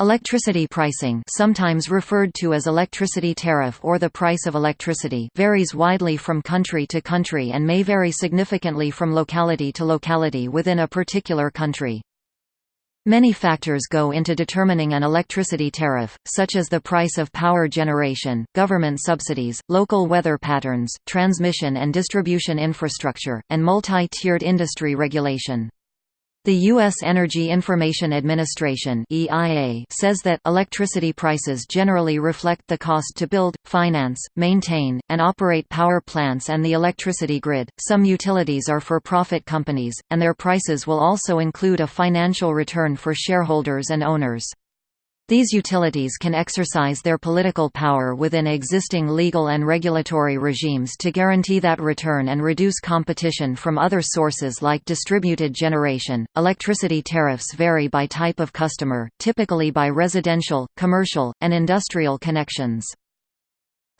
Electricity pricing sometimes referred to as electricity tariff or the price of electricity varies widely from country to country and may vary significantly from locality to locality within a particular country. Many factors go into determining an electricity tariff, such as the price of power generation, government subsidies, local weather patterns, transmission and distribution infrastructure, and multi-tiered industry regulation. The U.S. Energy Information Administration (EIA) says that electricity prices generally reflect the cost to build, finance, maintain, and operate power plants and the electricity grid. Some utilities are for-profit companies, and their prices will also include a financial return for shareholders and owners. These utilities can exercise their political power within existing legal and regulatory regimes to guarantee that return and reduce competition from other sources like distributed generation. Electricity tariffs vary by type of customer, typically by residential, commercial, and industrial connections.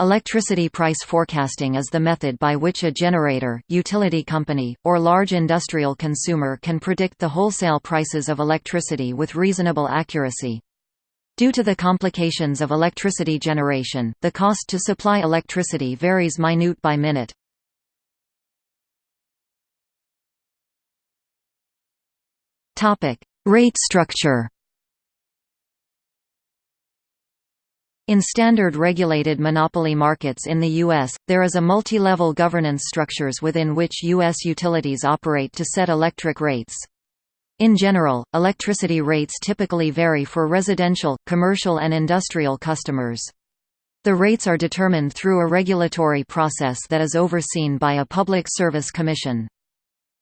Electricity price forecasting is the method by which a generator, utility company, or large industrial consumer can predict the wholesale prices of electricity with reasonable accuracy. Due to the complications of electricity generation, the cost to supply electricity varies minute by minute. Rate structure In standard regulated monopoly markets in the U.S., there is a multi-level governance structures within which U.S. utilities operate to set electric rates. In general, electricity rates typically vary for residential, commercial and industrial customers. The rates are determined through a regulatory process that is overseen by a Public Service Commission.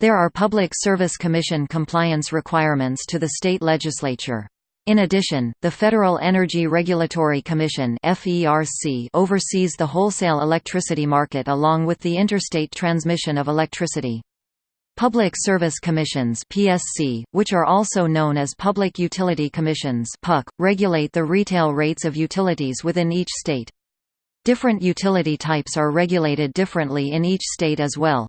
There are Public Service Commission compliance requirements to the state legislature. In addition, the Federal Energy Regulatory Commission oversees the wholesale electricity market along with the interstate transmission of electricity. Public Service Commissions (PSC), which are also known as Public Utility Commissions (PUC), regulate the retail rates of utilities within each state. Different utility types are regulated differently in each state as well.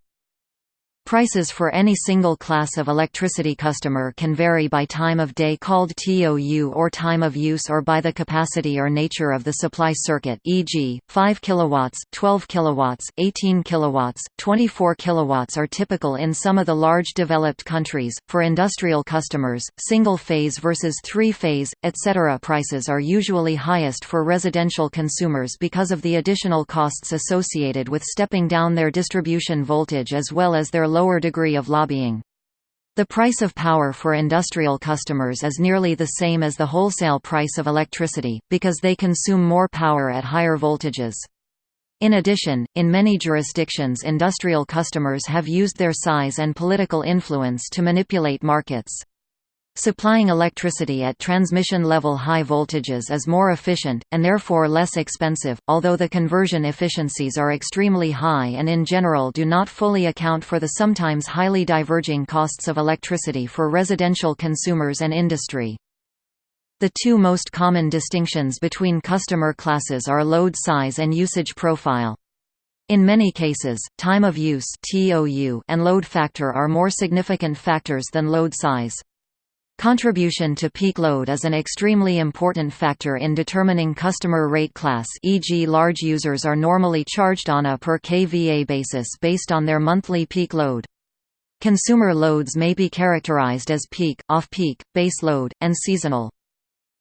Prices for any single class of electricity customer can vary by time of day called TOU or time of use or by the capacity or nature of the supply circuit e.g., 5 kilowatts, 12 kilowatts, 18 kilowatts, 24 kilowatts are typical in some of the large developed countries. For industrial customers, single phase versus three phase, etc. prices are usually highest for residential consumers because of the additional costs associated with stepping down their distribution voltage as well as their lower degree of lobbying. The price of power for industrial customers is nearly the same as the wholesale price of electricity, because they consume more power at higher voltages. In addition, in many jurisdictions industrial customers have used their size and political influence to manipulate markets. Supplying electricity at transmission-level high voltages is more efficient, and therefore less expensive, although the conversion efficiencies are extremely high and in general do not fully account for the sometimes highly diverging costs of electricity for residential consumers and industry. The two most common distinctions between customer classes are load size and usage profile. In many cases, time of use and load factor are more significant factors than load size. Contribution to peak load is an extremely important factor in determining customer rate class e.g. large users are normally charged on a per kVA basis based on their monthly peak load. Consumer loads may be characterized as peak, off-peak, base load, and seasonal.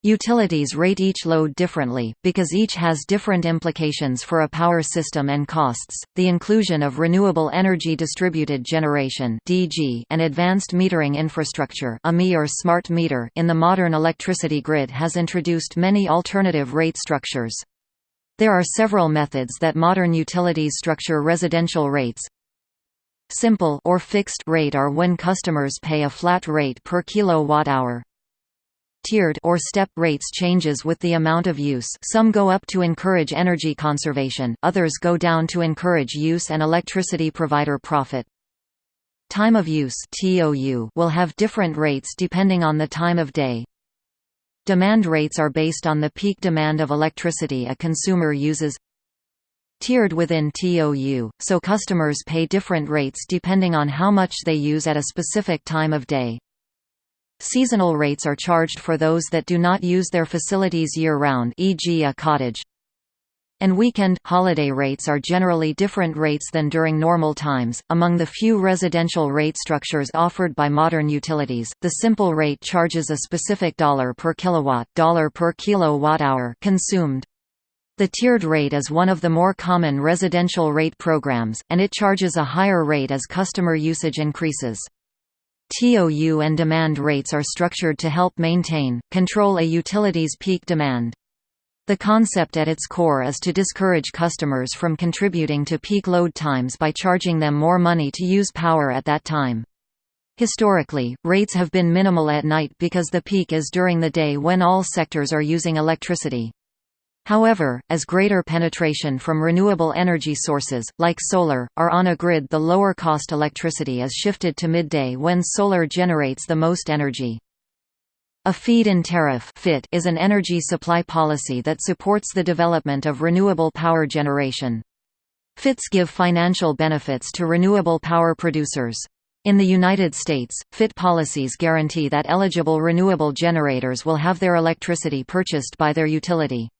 Utilities rate each load differently, because each has different implications for a power system and costs. The inclusion of renewable energy distributed generation (DG) and advanced metering infrastructure (AMI or smart meter) in the modern electricity grid has introduced many alternative rate structures. There are several methods that modern utilities structure residential rates. Simple or fixed rate are when customers pay a flat rate per kilowatt-hour, tiered or step rates changes with the amount of use some go up to encourage energy conservation, others go down to encourage use and electricity provider profit. Time of use will have different rates depending on the time of day. Demand rates are based on the peak demand of electricity a consumer uses tiered within TOU, so customers pay different rates depending on how much they use at a specific time of day. Seasonal rates are charged for those that do not use their facilities year-round e.g. a cottage. And weekend, holiday rates are generally different rates than during normal times. Among the few residential rate structures offered by modern utilities, the simple rate charges a specific dollar per kilowatt, dollar per kilowatt-hour consumed. The tiered rate is one of the more common residential rate programs, and it charges a higher rate as customer usage increases. TOU and demand rates are structured to help maintain, control a utility's peak demand. The concept at its core is to discourage customers from contributing to peak load times by charging them more money to use power at that time. Historically, rates have been minimal at night because the peak is during the day when all sectors are using electricity. However, as greater penetration from renewable energy sources, like solar, are on a grid the lower cost electricity is shifted to midday when solar generates the most energy. A feed-in tariff is an energy supply policy that supports the development of renewable power generation. FITs give financial benefits to renewable power producers. In the United States, FIT policies guarantee that eligible renewable generators will have their electricity purchased by their utility.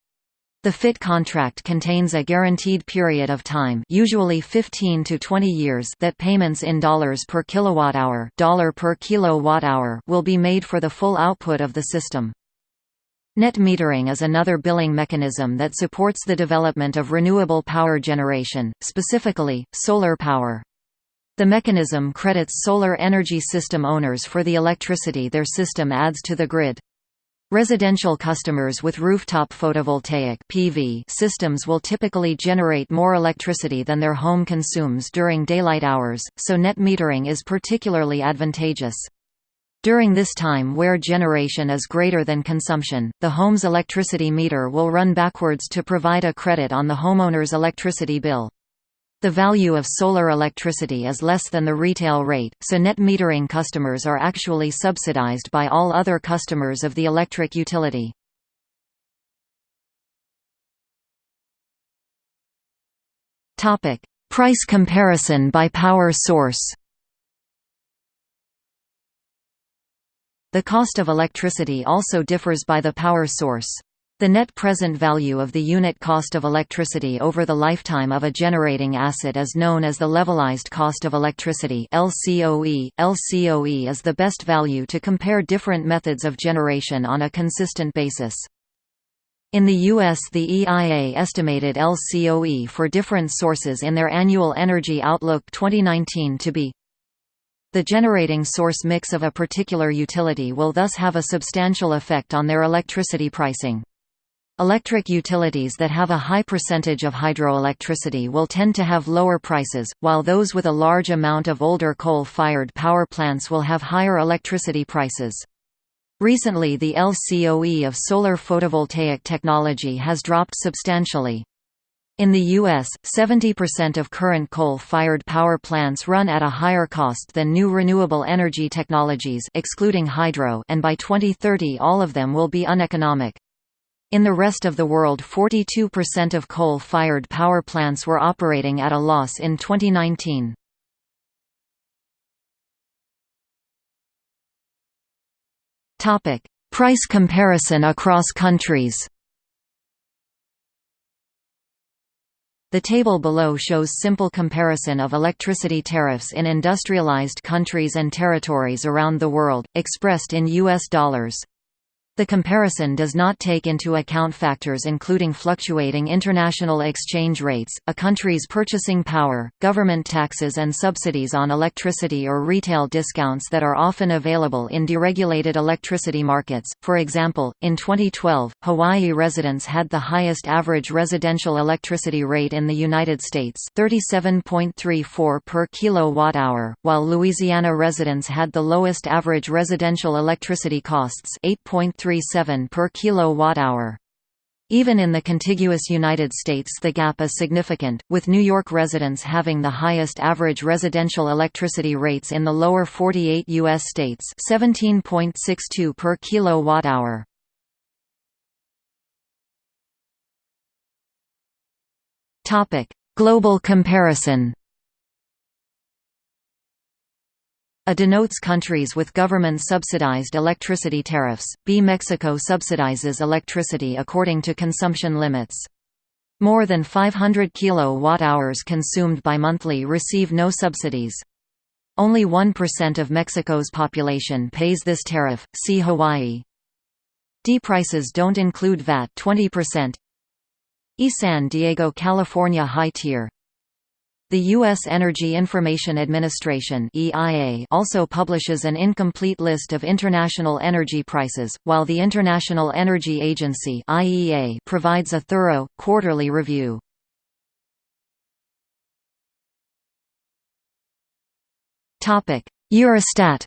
The FIT contract contains a guaranteed period of time usually 15 to 20 years that payments in dollars per kilowatt-hour dollar per kilowatt-hour will be made for the full output of the system. Net metering is another billing mechanism that supports the development of renewable power generation, specifically, solar power. The mechanism credits solar energy system owners for the electricity their system adds to the grid. Residential customers with rooftop photovoltaic PV systems will typically generate more electricity than their home consumes during daylight hours, so net metering is particularly advantageous. During this time where generation is greater than consumption, the home's electricity meter will run backwards to provide a credit on the homeowner's electricity bill. The value of solar electricity is less than the retail rate, so net metering customers are actually subsidized by all other customers of the electric utility. Price comparison by power source The cost of electricity also differs by the power source. The net present value of the unit cost of electricity over the lifetime of a generating asset is known as the levelized cost of electricity LCOE. LCOE is the best value to compare different methods of generation on a consistent basis. In the U.S. the EIA estimated LCOE for different sources in their annual Energy Outlook 2019 to be the generating source mix of a particular utility will thus have a substantial effect on their electricity pricing. Electric utilities that have a high percentage of hydroelectricity will tend to have lower prices, while those with a large amount of older coal-fired power plants will have higher electricity prices. Recently the LCOE of solar photovoltaic technology has dropped substantially. In the U.S., 70% of current coal-fired power plants run at a higher cost than new renewable energy technologies excluding hydro and by 2030 all of them will be uneconomic. In the rest of the world 42% of coal-fired power plants were operating at a loss in 2019. Price comparison across countries The table below shows simple comparison of electricity tariffs in industrialized countries and territories around the world, expressed in U.S. dollars. The comparison does not take into account factors including fluctuating international exchange rates, a country's purchasing power, government taxes and subsidies on electricity or retail discounts that are often available in deregulated electricity markets. For example, in 2012, Hawaii residents had the highest average residential electricity rate in the United States, 37.34 per kilowatt-hour, while Louisiana residents had the lowest average residential electricity costs, 8.3 0.37 per kilowatt-hour. Even in the contiguous United States the gap is significant, with New York residents having the highest average residential electricity rates in the lower 48 U.S. states 17.62 per kilowatt-hour. Global comparison A denotes countries with government-subsidized electricity tariffs. B. Mexico subsidizes electricity according to consumption limits. More than 500 kilowatt-hours consumed by monthly receive no subsidies. Only 1% of Mexico's population pays this tariff. See Hawaii. D prices don't include VAT 20%. E San Diego, California high tier. The U.S. Energy Information Administration (EIA) also publishes an incomplete list of international energy prices, while the International Energy Agency (IEA) provides a thorough quarterly review. Topic: Eurostat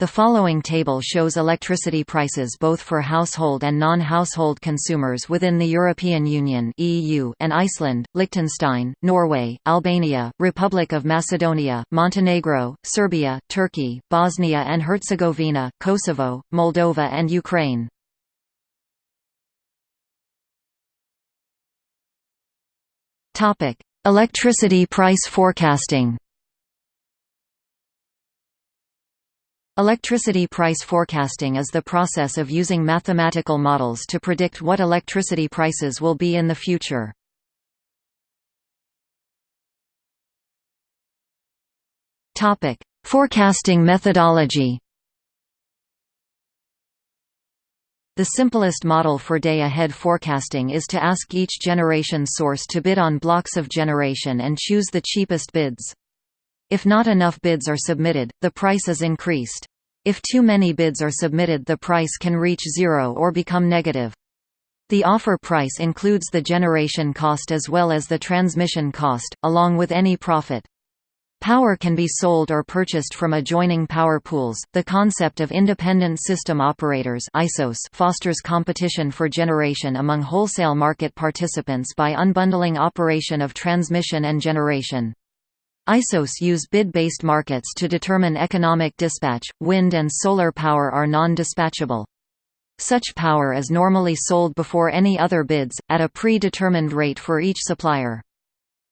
The following table shows electricity prices both for household and non-household consumers within the European Union (EU) and Iceland, Liechtenstein, Norway, Albania, Republic of Macedonia, Montenegro, Serbia, Turkey, Bosnia and Herzegovina, Kosovo, Moldova and Ukraine. Topic: Electricity price forecasting. Electricity price forecasting is the process of using mathematical models to predict what electricity prices will be in the future. Topic: Forecasting methodology. The simplest model for day-ahead forecasting is to ask each generation source to bid on blocks of generation and choose the cheapest bids. If not enough bids are submitted, the price is increased. If too many bids are submitted the price can reach zero or become negative. The offer price includes the generation cost as well as the transmission cost, along with any profit. Power can be sold or purchased from adjoining power pools. The concept of independent system operators (ISOs) fosters competition for generation among wholesale market participants by unbundling operation of transmission and generation. ISOs use bid-based markets to determine economic dispatch. Wind and solar power are non-dispatchable. Such power is normally sold before any other bids, at a pre-determined rate for each supplier.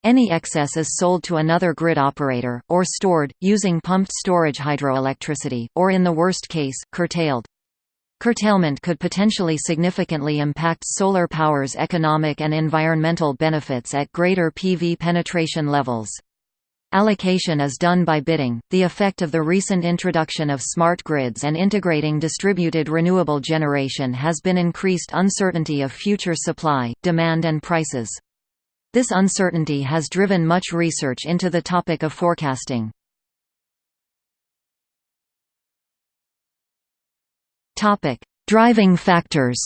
Any excess is sold to another grid operator, or stored, using pumped storage hydroelectricity, or in the worst case, curtailed. Curtailment could potentially significantly impact solar power's economic and environmental benefits at greater PV penetration levels. Allocation is done by bidding. The effect of the recent introduction of smart grids and integrating distributed renewable generation has been increased uncertainty of future supply, demand and prices. This uncertainty has driven much research into the topic of forecasting. Topic: Driving factors.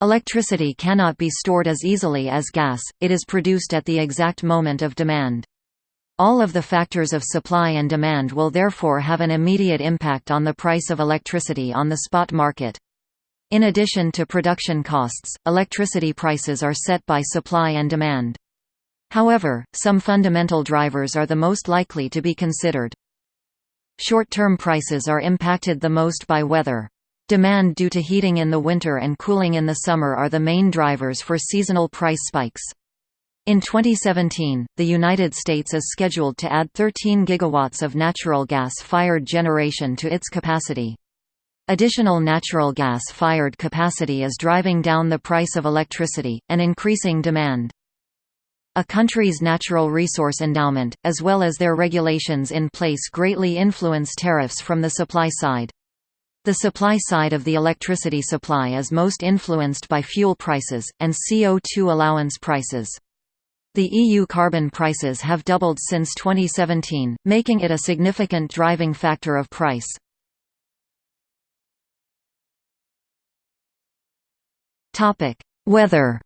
Electricity cannot be stored as easily as gas, it is produced at the exact moment of demand. All of the factors of supply and demand will therefore have an immediate impact on the price of electricity on the spot market. In addition to production costs, electricity prices are set by supply and demand. However, some fundamental drivers are the most likely to be considered. Short-term prices are impacted the most by weather. Demand due to heating in the winter and cooling in the summer are the main drivers for seasonal price spikes. In 2017, the United States is scheduled to add 13 gigawatts of natural gas-fired generation to its capacity. Additional natural gas-fired capacity is driving down the price of electricity, and increasing demand. A country's natural resource endowment, as well as their regulations in place greatly influence tariffs from the supply side. The supply side of the electricity supply is most influenced by fuel prices, and CO2 allowance prices. The EU carbon prices have doubled since 2017, making it a significant driving factor of price. Weather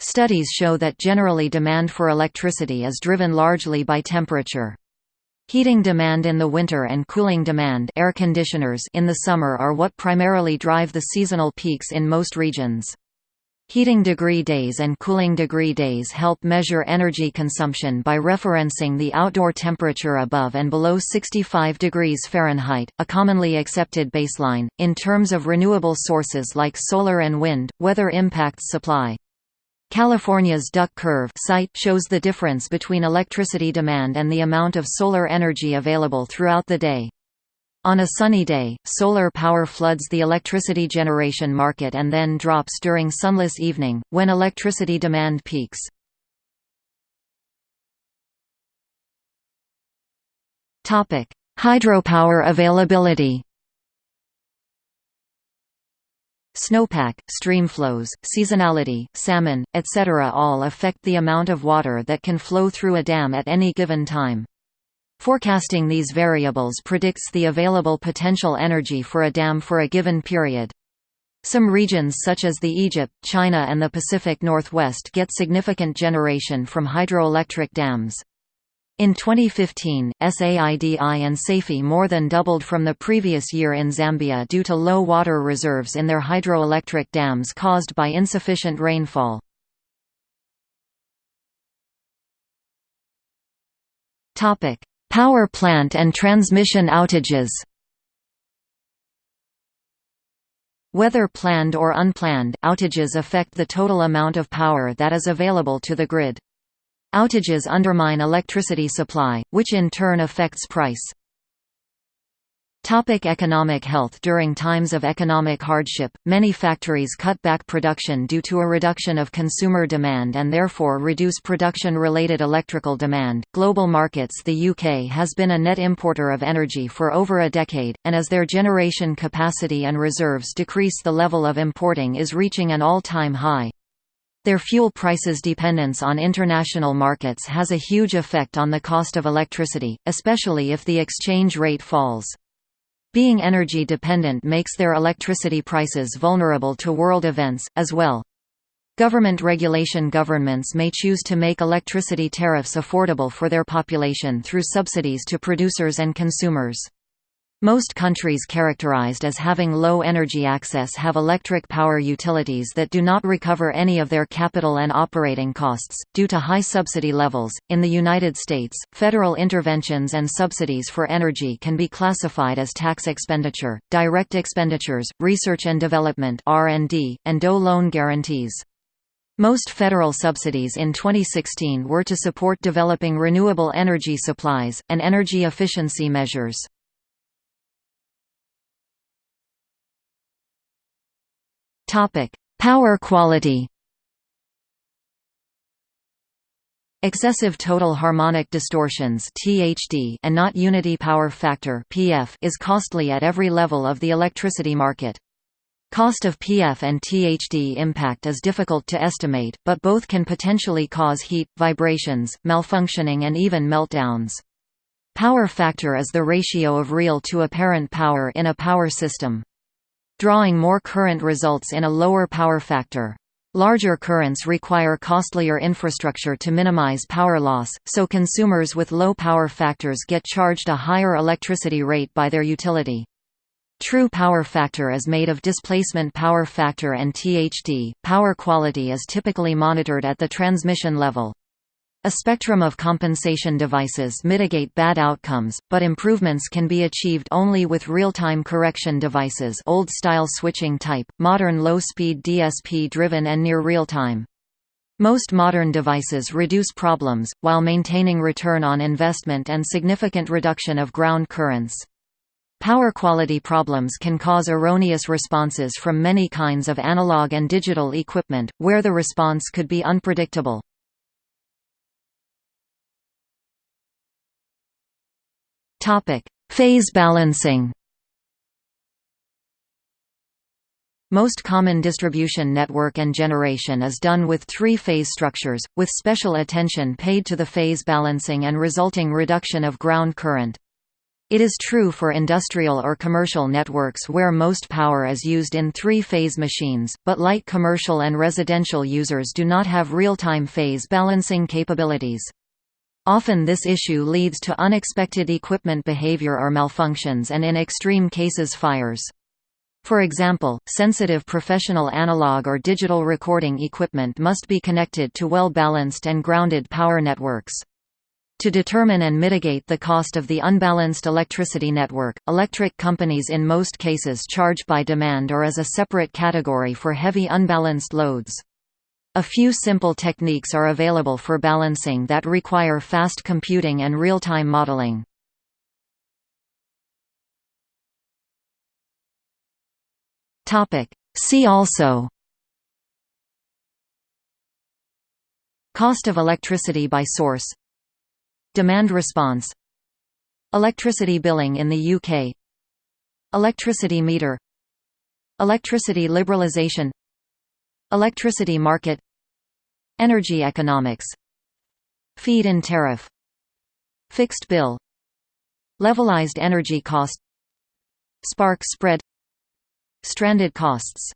Studies show that generally demand for electricity is driven largely by temperature. Heating demand in the winter and cooling demand air conditioners in the summer are what primarily drive the seasonal peaks in most regions. Heating degree days and cooling degree days help measure energy consumption by referencing the outdoor temperature above and below 65 degrees Fahrenheit, a commonly accepted baseline. In terms of renewable sources like solar and wind, weather impacts supply. California's duck curve site shows the difference between electricity demand and the amount of solar energy available throughout the day. On a sunny day, solar power floods the electricity generation market and then drops during sunless evening, when electricity demand peaks. Hydropower availability Snowpack, streamflows, seasonality, salmon, etc. all affect the amount of water that can flow through a dam at any given time. Forecasting these variables predicts the available potential energy for a dam for a given period. Some regions such as the Egypt, China and the Pacific Northwest get significant generation from hydroelectric dams. In 2015, SAIDI and SAIFI more than doubled from the previous year in Zambia due to low water reserves in their hydroelectric dams caused by insufficient rainfall. Power plant and transmission outages Whether planned or unplanned, outages affect the total amount of power that is available to the grid. Outages undermine electricity supply, which in turn affects price. Topic economic health During times of economic hardship, many factories cut back production due to a reduction of consumer demand and therefore reduce production-related electrical demand. Global markets The UK has been a net importer of energy for over a decade, and as their generation capacity and reserves decrease the level of importing is reaching an all-time high. Their fuel prices dependence on international markets has a huge effect on the cost of electricity, especially if the exchange rate falls. Being energy dependent makes their electricity prices vulnerable to world events, as well. Government regulation Governments may choose to make electricity tariffs affordable for their population through subsidies to producers and consumers. Most countries characterized as having low energy access have electric power utilities that do not recover any of their capital and operating costs, due to high subsidy levels. In the United States, federal interventions and subsidies for energy can be classified as tax expenditure, direct expenditures, research and development (R&D), and DOE loan guarantees. Most federal subsidies in 2016 were to support developing renewable energy supplies, and energy efficiency measures. Topic: Power quality. Excessive total harmonic distortions (THD) and not unity power factor (PF) is costly at every level of the electricity market. Cost of PF and THD impact is difficult to estimate, but both can potentially cause heat, vibrations, malfunctioning and even meltdowns. Power factor is the ratio of real to apparent power in a power system. Drawing more current results in a lower power factor. Larger currents require costlier infrastructure to minimize power loss, so consumers with low power factors get charged a higher electricity rate by their utility. True power factor is made of displacement power factor and THD. Power quality is typically monitored at the transmission level. A spectrum of compensation devices mitigate bad outcomes, but improvements can be achieved only with real-time correction devices old-style switching type, modern low-speed DSP-driven and near real-time. Most modern devices reduce problems, while maintaining return on investment and significant reduction of ground currents. Power quality problems can cause erroneous responses from many kinds of analog and digital equipment, where the response could be unpredictable. Topic: Phase balancing. Most common distribution network and generation is done with three-phase structures, with special attention paid to the phase balancing and resulting reduction of ground current. It is true for industrial or commercial networks where most power is used in three-phase machines, but light commercial and residential users do not have real-time phase balancing capabilities. Often this issue leads to unexpected equipment behavior or malfunctions and in extreme cases fires. For example, sensitive professional analog or digital recording equipment must be connected to well-balanced and grounded power networks. To determine and mitigate the cost of the unbalanced electricity network, electric companies in most cases charge by demand or as a separate category for heavy unbalanced loads. A few simple techniques are available for balancing that require fast computing and real-time modeling. See also. Cost of electricity by source. Demand response. Electricity billing in the UK Electricity meter. Electricity liberalisation Electricity market Energy economics. Feed-in tariff. Fixed bill. Levelized energy cost. Spark spread. Stranded costs